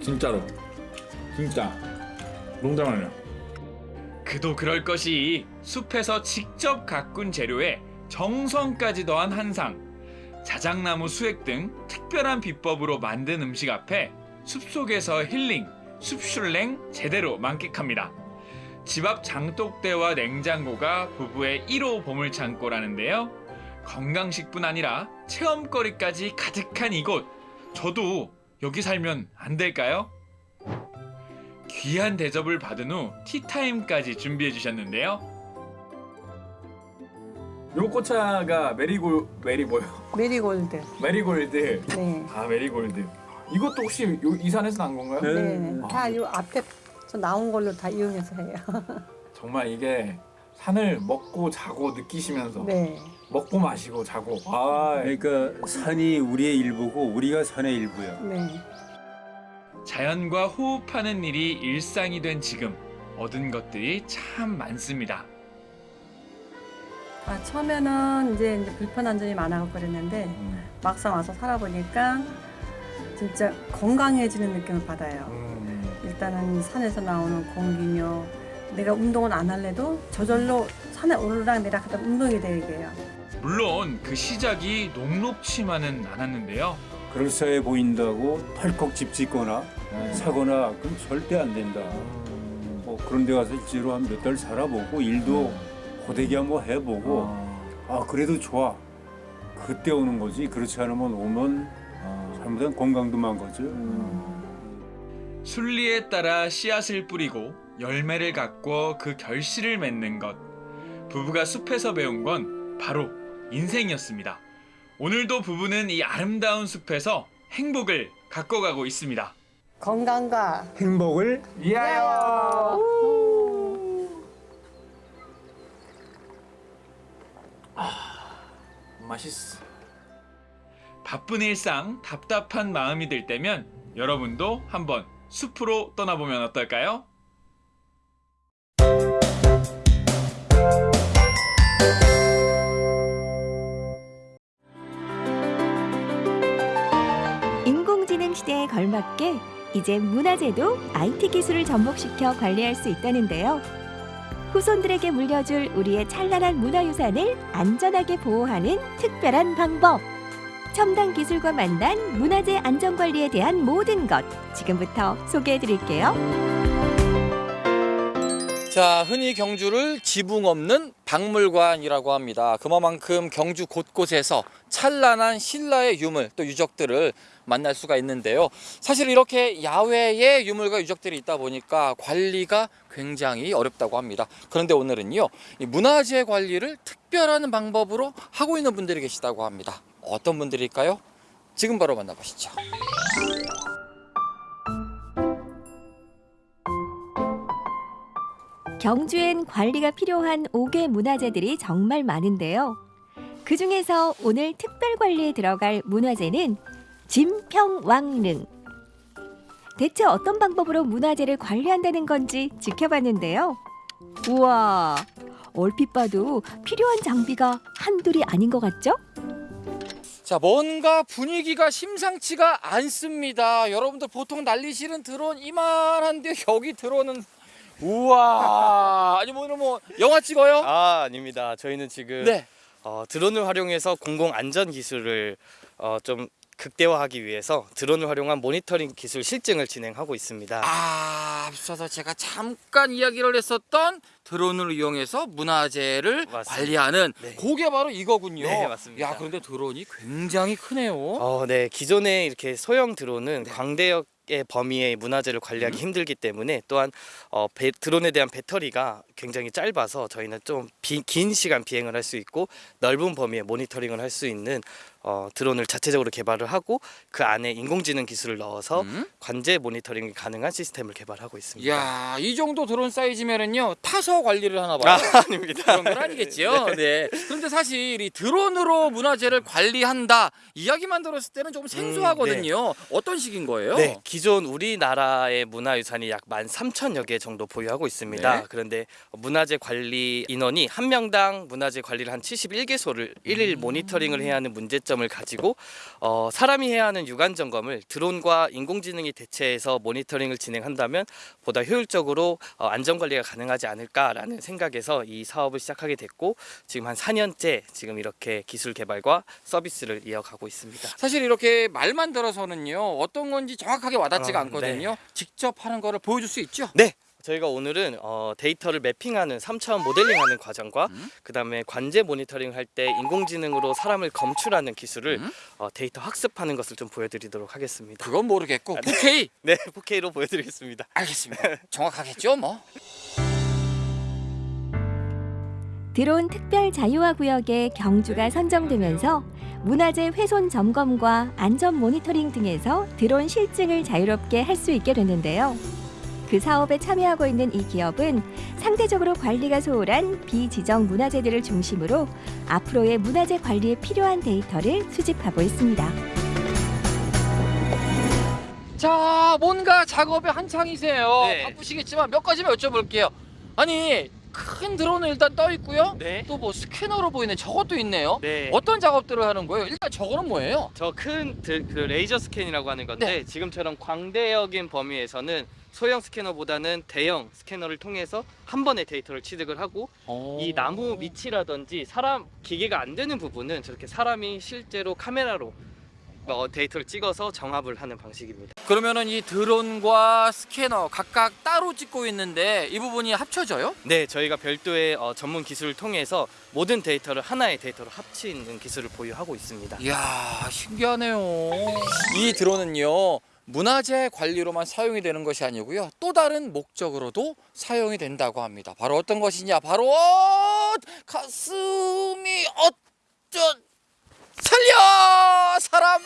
진짜로. 진짜 농담 아니야. 그도 그럴 것이 숲에서 직접 가꾼 재료에 정성까지 더한 한상. 자작나무 수액 등 특별한 비법으로 만든 음식 앞에 숲속에서 힐링, 숲슐랭 제대로 만끽합니다. 집 앞 장독대와 냉장고가 부부의 1호 보물창고라는데요. 건강식뿐 아니라 체험거리까지 가득한 이곳. 저도 여기 살면 안 될까요? 귀한 대접을 받은 후 티타임까지 준비해 주셨는데요. 요 꽃차가 메리골 메리 뭐요? 메리골드. 메리골드. 네. 아 메리골드. 이것도 혹시 요, 이 산에서 난 건가요? 네. 아, 다요 앞에 서 나온 걸로 다 이용해서 해요. 정말 이게 산을 먹고 자고 느끼시면서 네. 먹고 마시고 자고. 아 그러니까 산이 우리의 일부고 우리가 산의 일부야. 네. 자연과 호흡하는 일이 일상이 된 지금 얻은 것들이 참 많습니다. 아, 처음에는 이제, 이제 불편한 점이 많아서 그랬는데 음. 막상 와서 살아보니까 진짜 건강해지는 느낌을 받아요. 음. 일단은 산에서 나오는 공기며 내가 운동은 안 할래도 저절로 산에 오르락 내리락하다 운동이 되게요. 물론 그 시작이 녹록치만은 않았는데요. 그럴싸해 보인다고 펄컥 집 짓거나 네. 사거나 그럼 절대 안 된다. 뭐 그런 데 가서 실제로 한 몇 달 살아보고 일도 고되게 한번 해보고 아 그래도 좋아. 그때 오는 거지. 그렇지 않으면 오면 잘못하면 건강도 망가져. 순리에 따라 씨앗을 뿌리고 열매를 가꿔 그 결실을 맺는 것. 부부가 숲에서 배운 건 바로 인생이었습니다. 오늘도 부부는 이 아름다운 숲에서 행복을 가꿔가고 있습니다. 건강과 행복을 위하여. 맛있어. 바쁜 일상, 답답한 마음이 들 때면 여러분도 한번 숲으로 떠나보면 어떨까요? 시대에 걸맞게 이제 문화재도 IT 기술을 접목시켜 관리할 수 있다는데요. 후손들에게 물려줄 우리의 찬란한 문화유산을 안전하게 보호하는 특별한 방법. 첨단 기술과 만난 문화재 안전관리에 대한 모든 것 지금부터 소개해 드릴게요. 자, 흔히 경주를 지붕 없는 박물관이라고 합니다. 그만큼 경주 곳곳에서 찬란한 신라의 유물 또 유적들을 만날 수가 있는데요. 사실 이렇게 야외에 유물과 유적들이 있다 보니까 관리가 굉장히 어렵다고 합니다. 그런데 오늘은요, 이 문화재 관리를 특별한 방법으로 하고 있는 분들이 계시다고 합니다. 어떤 분들일까요? 지금 바로 만나보시죠. 경주엔 관리가 필요한 5개 문화재들이 정말 많은데요. 그 중에서 오늘 특별 관리에 들어갈 문화재는 진평왕릉. 대체 어떤 방법으로 문화재를 관리한다는 건지 지켜봤는데요. 우와, 얼핏 봐도 필요한 장비가 한둘이 아닌 것 같죠? 자, 뭔가 분위기가 심상치가 않습니다. 여러분들 보통 난리 실은 드론 이만한데 여기 드론은 우와. 아니 뭐 오늘 뭐 영화 찍어요? 아 아닙니다. 저희는 지금 네. 어, 드론을 활용해서 공공 안전 기술을 어, 좀 극대화하기 위해서 드론을 활용한 모니터링 기술 실증을 진행하고 있습니다. 아, 앞서서 제가 잠깐 이야기를 했었던 드론을 이용해서 문화재를 관리하는 그게 바로 이거군요. 네, 맞습니다. 야, 그런데 드론이 굉장히 크네요. 어, 네. 기존에 이렇게 소형 드론은 광대역 의 범위의 문화재를 관리하기 힘들기 때문에 또한 어, 배, 드론에 대한 배터리가 굉장히 짧아서 저희는 좀 긴 시간 비행을 할 수 있고 넓은 범위의 모니터링을 할 수 있는 어, 드론을 자체적으로 개발을 하고 그 안에 인공지능 기술을 넣어서 관제 모니터링이 가능한 시스템을 개발하고 있습니다. 야, 이 정도 드론 사이즈면은요 타서 관리를 하나 봐요. 아, 아닙니다. 그런 건 아니겠지요. 네. 그런데 사실 이 드론으로 문화재를 관리한다 이야기만 들었을 때는 조금 생소하거든요. 어떤 식인 거예요? 네, 기존 우리나라의 문화유산이 약 13,000여 개 정도 보유하고 있습니다. 네. 그런데 문화재 관리 인원이 한 명당 문화재 관리를 한 71개소를 일일 모니터링을 해야 하는 문제점을 가지고 어, 사람이 해야 하는 유관 점검을 드론과 인공지능이 대체해서 모니터링을 진행한다면 보다 효율적으로 어, 안전 관리가 가능하지 않을까라는 생각에서 이 사업을 시작하게 됐고 지금 한 4년째 지금 이렇게 기술 개발과 서비스를 이어가고 있습니다. 사실 이렇게 말만 들어서는요 어떤 건지 정확하게 와닿지가 아, 않거든요. 직접 하는 거를 보여줄 수 있죠? 네. 저희가 오늘은 어, 데이터를 매핑하는 3차원 모델링하는 과정과 그다음에 관제 모니터링 할 때 인공지능으로 사람을 검출하는 기술을 어, 데이터 학습하는 것을 좀 보여드리도록 하겠습니다. 그건 모르겠고 아, 네. 4K? 네, 4K로 보여드리겠습니다. 알겠습니다. 정확하겠죠, 뭐. 드론 특별 자유화 구역에 경주가 선정되면서 문화재 훼손 점검과 안전 모니터링 등에서 드론 실증을 자유롭게 할 수 있게 됐는데요. 그 사업에 참여하고 있는 이 기업은 상대적으로 관리가 소홀한 비지정 문화재들을 중심으로 앞으로의 문화재 관리에 필요한 데이터를 수집하고 있습니다. 자, 뭔가 작업에 한창이세요. 네. 바쁘시겠지만 몇 가지만 여쭤볼게요. 아니, 큰 드론은 일단 떠 있고요. 네. 또 뭐 스캐너로 보이는 저것도 있네요. 네. 어떤 작업들을 하는 거예요? 일단 저거는 뭐예요? 저 큰 그 레이저 스캔이라고 하는 건데 네. 지금처럼 광대역인 범위에서는 소형 스캐너보다는 대형 스캐너를 통해서 한 번에 데이터를 취득을 하고 이 나무 밑이라든지 사람 기계가 안 되는 부분은 저렇게 사람이 실제로 카메라로 어, 데이터를 찍어서 정합을 하는 방식입니다. 그러면은 이 드론과 스캐너 각각 따로 찍고 있는데 이 부분이 합쳐져요? 네, 저희가 별도의 어, 전문 기술을 통해서 모든 데이터를 하나의 데이터로 합치는 기술을 보유하고 있습니다. 이야, 신기하네요. 이 드론은요. 문화재 관리로만 사용이 되는 것이 아니고요. 또 다른 목적으로도 사용이 된다고 합니다. 바로 어떤 것이냐? 바로 어, 가슴이 어쩌 사람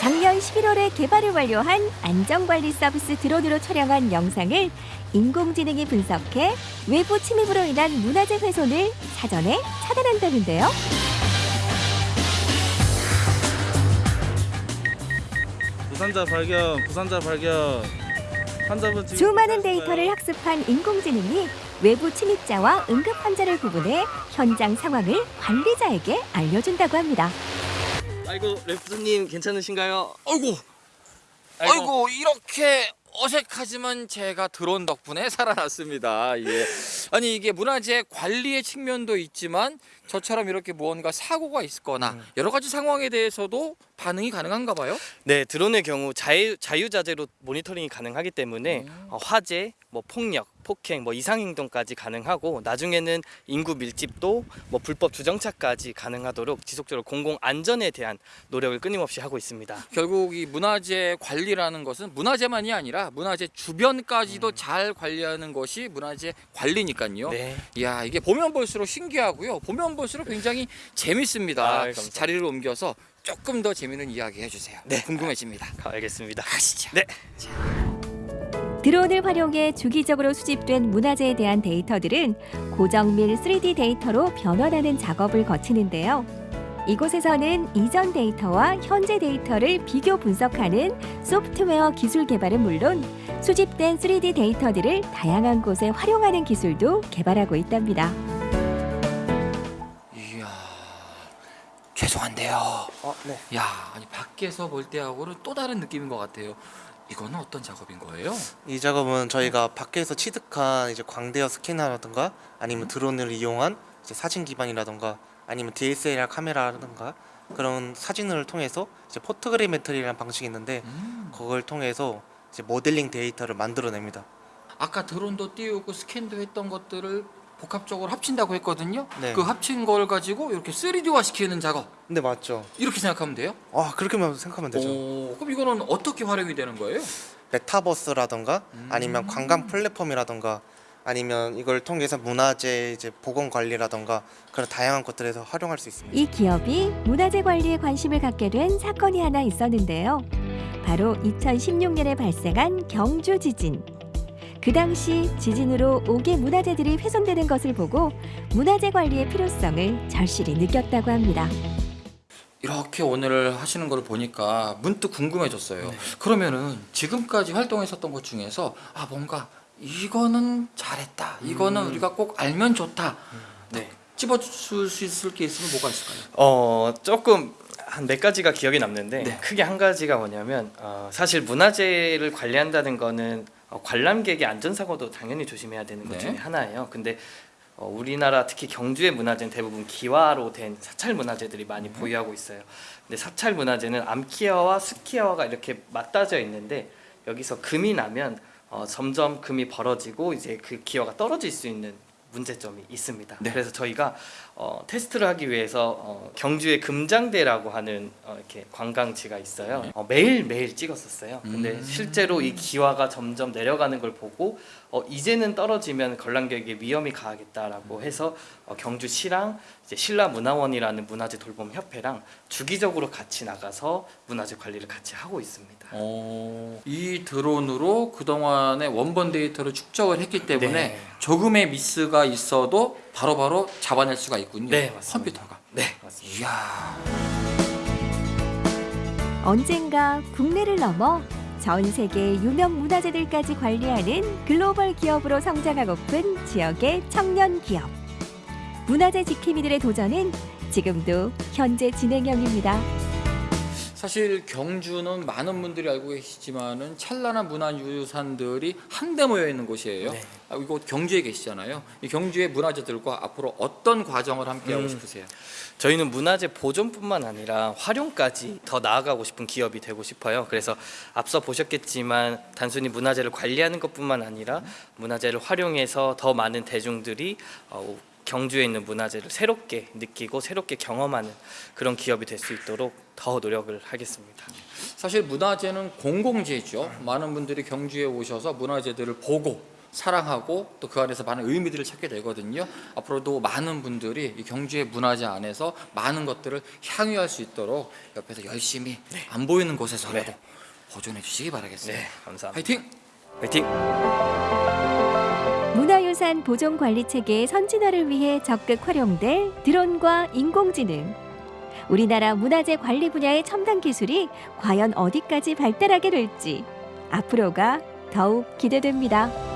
작년 11월에 개발을 완료한 안전관리 서비스 드론으로 촬영한 영상을 인공지능이 분석해 외부 침입으로 인한 문화재 훼손을 사전에 차단한다는데요. 부산자 발견, 부산자 발견. 환자분 지금 수많은 데이터를 학습한 인공지능이 외부 침입자와 응급 환자를 구분해 현장 상황을 관리자에게 알려준다고 합니다. 아이고 래프트님 괜찮으신가요? 아이고 아이고, 이렇게 어색하지만 제가 드론 덕분에 살아났습니다. 예. 아니 이게 문화재 관리의 측면도 있지만 저처럼 이렇게 무언가 사고가 있거나 여러 가지 상황에 대해서도 반응이 가능한가 봐요. 네, 드론의 경우 자유, 자유자재로 모니터링이 가능하기 때문에 어, 화재, 뭐 폭력, 폭행, 뭐 이상 행동까지 가능하고 나중에는 인구 밀집도 뭐 불법 주정차까지 가능하도록 지속적으로 공공 안전에 대한 노력을 끊임없이 하고 있습니다. 결국 이 문화재 관리라는 것은 문화재만이 아니라 문화재 주변까지도 잘 관리하는 것이 문화재 관리니까요. 네. 이야 이게 보면 볼수록 신기하고요. 보면 볼수록 굉장히 재밌습니다. 아, 감사합니다. 자리를 옮겨서 조금 더 재밌는 이야기 해주세요. 네. 궁금해집니다. 알겠습니다. 가시죠. 네. 드론을 활용해 주기적으로 수집된 문화재에 대한 데이터들은 고정밀 3D 데이터로 변환하는 작업을 거치는데요. 이곳에서는 이전 데이터와 현재 데이터를 비교 분석하는 소프트웨어 기술 개발은 물론 수집된 3D 데이터들을 다양한 곳에 활용하는 기술도 개발하고 있답니다. 죄송한데요. 어, 네. 야 아니 밖에서 볼 때하고는 또 다른 느낌인 것 같아요. 이거는 어떤 작업인 거예요? 이 작업은 저희가 밖에서 취득한 이제 광대역 스캐너라든가 아니면 드론을 이용한 이제 사진 기반이라든가 아니면 DSLR 카메라라든가 그런 사진을 통해서 이제 포토그래메트리라는 방식이 있는데 그걸 통해서 이제 모델링 데이터를 만들어냅니다. 아까 드론도 띄우고 스캔도 했던 것들을 복합적으로 합친다고 했거든요. 네. 그 합친 걸 가지고 이렇게 3D화 시키는 작업 네 맞죠. 이렇게 생각하면 돼요? 아 그렇게만 생각하면 되죠. 오, 그럼 이거는 어떻게 활용이 되는 거예요? 메타버스라던가 아니면 관광 플랫폼이라던가 아니면 이걸 통해서 문화재 이제 보건 관리라던가 그런 다양한 것들에서 활용할 수 있습니다. 이 기업이 문화재 관리에 관심을 갖게 된 사건이 하나 있었는데요. 바로 2016년에 발생한 경주 지진. 그 당시 지진으로 5개 문화재들이 훼손되는 것을 보고 문화재 관리의 필요성을 절실히 느꼈다고 합니다. 이렇게 오늘 하시는 걸 보니까 문득 궁금해졌어요. 그러면은 지금까지 활동했었던 것 중에서 아 뭔가 이거는 잘했다. 이거는 음. 우리가 꼭 알면 좋다. 네. 집어줄 수 있을 게 있으면 뭐가 있을까요? 어 조금 한몇 가지가 기억에 남는데 네. 크게 한 가지가 뭐냐면 어, 사실 문화재를 관리한다는 거는 어, 관람객의 안전사고도 당연히 조심해야 되는 것 네. 중에 하나예요. 근데 어, 우리나라 특히 경주의 문화재는 대부분 기와로 된 사찰 문화재들이 많이 보유하고 있어요. 근데 사찰 문화재는 암기와와 스키와가 이렇게 맞닿아 있는데 여기서 금이 나면 어, 점점 금이 벌어지고 이제 그 기와가 떨어질 수 있는 문제점이 있습니다. 네. 그래서 저희가 어, 테스트를 하기 위해서 어, 경주의 금장대라고 하는 어, 이렇게 관광지가 있어요. 어, 매일 매일 찍었었어요. 근데 음. 실제로 이 기와가 점점 내려가는 걸 보고 어, 이제는 떨어지면 관람객의 위험이 가하겠다라고 해서 어, 경주시랑 이제 신라문화원이라는 문화재 돌봄 협회랑 주기적으로 같이 나가서 문화재 관리를 같이 하고 있습니다. 어, 이 드론으로 그동안의 원본 데이터를 축적을 했기 때문에 네. 조금의 미스가 있어도 바로 바로 잡아낼 수가 있군요. 네, 맞습니다. 컴퓨터가. 네, 맞습니다. 이야. 언젠가 국내를 넘어 전 세계 유명 문화재들까지 관리하는 글로벌 기업으로 성장하고픈 지역의 청년 기업. 문화재 지킴이들의 도전은 지금도 현재 진행형입니다. 사실 경주는 많은 분들이 알고 계시지만은 찬란한 문화유산들이 한데 모여 있는 곳이에요. 네. 아, 이곳 경주에 계시잖아요. 이 경주의 문화재들과 앞으로 어떤 과정을 함께 하고 음. 싶으세요? 저희는 문화재 보존뿐만 아니라 활용까지 더 나아가고 싶은 기업이 되고 싶어요. 그래서 앞서 보셨겠지만 단순히 문화재를 관리하는 것뿐만 아니라 문화재를 활용해서 더 많은 대중들이 어, 경주에 있는 문화재를 새롭게 느끼고 새롭게 경험하는 그런 기업이 될 수 있도록 더 노력을 하겠습니다. 사실 문화재는 공공재죠. 많은 분들이 경주에 오셔서 문화재들을 보고 사랑하고 또 그 안에서 많은 의미들을 찾게 되거든요. 앞으로도 많은 분들이 이 경주의 문화재 안에서 많은 것들을 향유할 수 있도록 옆에서 열심히 안 보이는 곳에서라도 보존해 주시기 바라겠습니다. 네, 감사합니다. 화이팅! 화이팅! 문화유산 보존 관리 체계의 선진화를 위해 적극 활용될 드론과 인공지능. 우리나라 문화재 관리 분야의 첨단 기술이 과연 어디까지 발달하게 될지 앞으로가 더욱 기대됩니다.